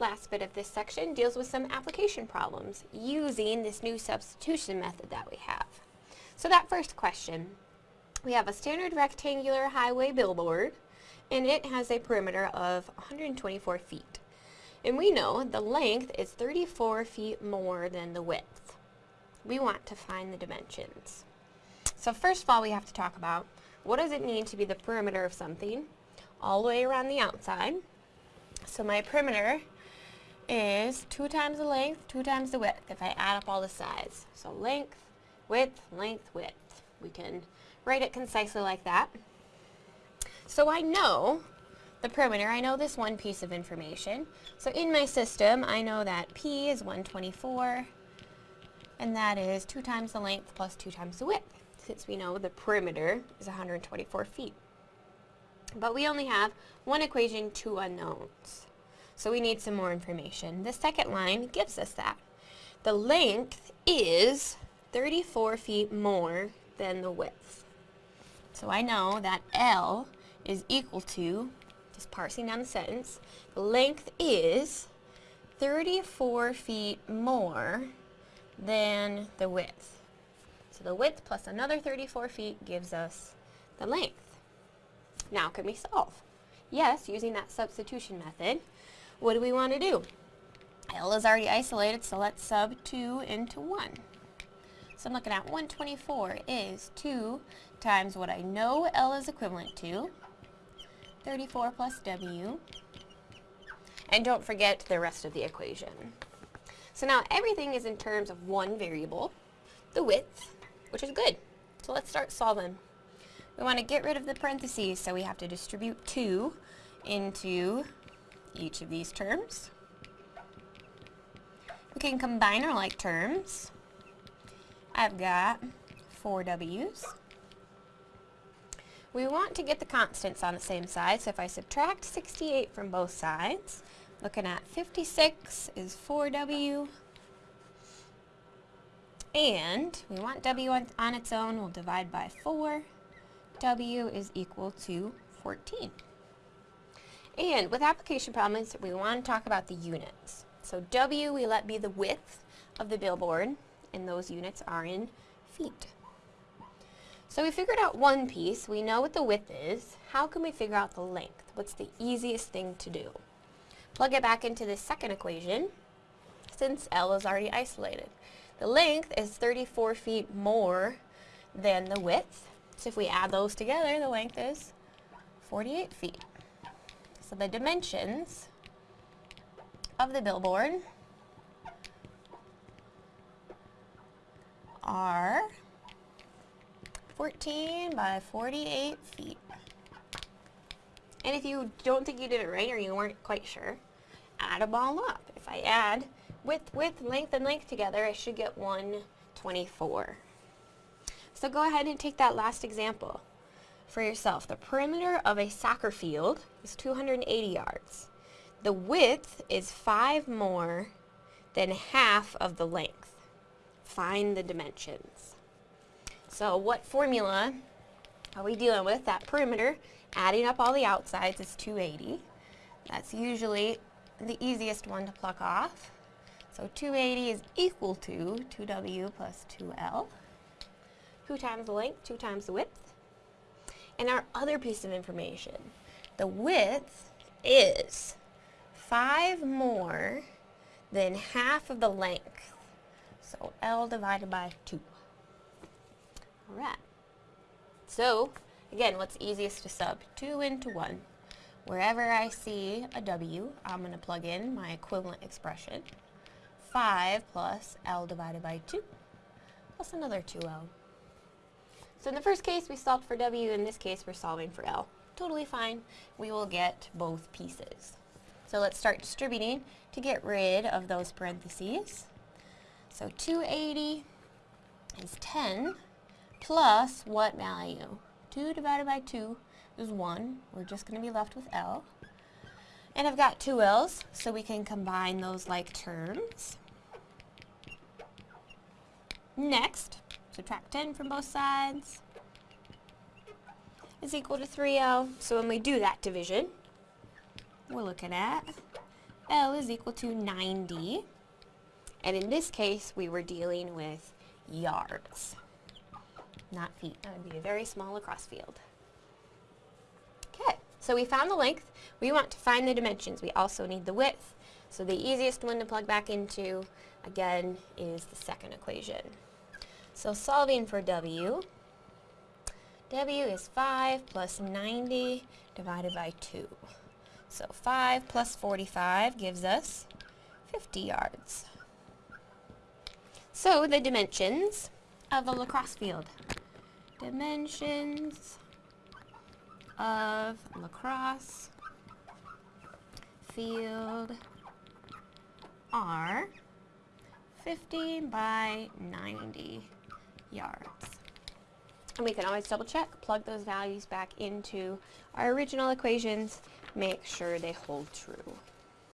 last bit of this section deals with some application problems using this new substitution method that we have. So that first question, we have a standard rectangular highway billboard and it has a perimeter of 124 feet. And we know the length is 34 feet more than the width. We want to find the dimensions. So first of all we have to talk about what does it mean to be the perimeter of something all the way around the outside. So my perimeter is 2 times the length, 2 times the width if I add up all the sides. So length, width, length, width. We can write it concisely like that. So I know the perimeter, I know this one piece of information. So in my system, I know that P is 124, and that is 2 times the length plus 2 times the width, since we know the perimeter is 124 feet. But we only have one equation, two unknowns. So we need some more information. The second line gives us that. The length is 34 feet more than the width. So I know that L is equal to, just parsing down the sentence, the length is 34 feet more than the width. So the width plus another 34 feet gives us the length. Now can we solve? Yes, using that substitution method. What do we want to do? L is already isolated, so let's sub 2 into 1. So I'm looking at 124 is 2 times what I know L is equivalent to, 34 plus W, and don't forget the rest of the equation. So now everything is in terms of one variable, the width, which is good. So let's start solving. We want to get rid of the parentheses, so we have to distribute 2 into each of these terms. We can combine our like terms. I've got 4 W's. We want to get the constants on the same side, so if I subtract 68 from both sides, looking at 56 is 4W, and we want W on, on its own, we'll divide by 4. W is equal to 14. And with application problems, we want to talk about the units. So W we let be the width of the billboard, and those units are in feet. So we figured out one piece. We know what the width is. How can we figure out the length? What's the easiest thing to do? Plug it back into the second equation, since L is already isolated. The length is 34 feet more than the width. So if we add those together, the length is 48 feet. So the dimensions of the billboard are 14 by 48 feet. And if you don't think you did it right or you weren't quite sure, add them all up. If I add width, width, length, and length together, I should get 124. So go ahead and take that last example for yourself. The perimeter of a soccer field is 280 yards. The width is 5 more than half of the length. Find the dimensions. So what formula are we dealing with? That perimeter, adding up all the outsides is 280. That's usually the easiest one to pluck off. So 280 is equal to 2w plus 2l. 2 times the length, 2 times the width. And our other piece of information, the width is 5 more than half of the length. So L divided by 2. Alright. So, again, what's easiest to sub? 2 into 1. Wherever I see a W, I'm going to plug in my equivalent expression. 5 plus L divided by 2 plus another 2L. So in the first case, we solved for W. In this case, we're solving for L. Totally fine. We will get both pieces. So let's start distributing to get rid of those parentheses. So 280 is 10 plus what value? 2 divided by 2 is 1. We're just going to be left with L. And I've got two L's, so we can combine those like terms. Next, subtract 10 from both sides is equal to 3L. So when we do that division, we're looking at L is equal to 90. And in this case, we were dealing with yards, not feet. That would be a very small lacrosse field. Okay, so we found the length. We want to find the dimensions. We also need the width. So the easiest one to plug back into, again, is the second equation. So solving for W, W is 5 plus 90 divided by 2. So 5 plus 45 gives us 50 yards. So the dimensions of a lacrosse field. Dimensions of lacrosse field are 50 by 90 yards. And we can always double check, plug those values back into our original equations, make sure they hold true.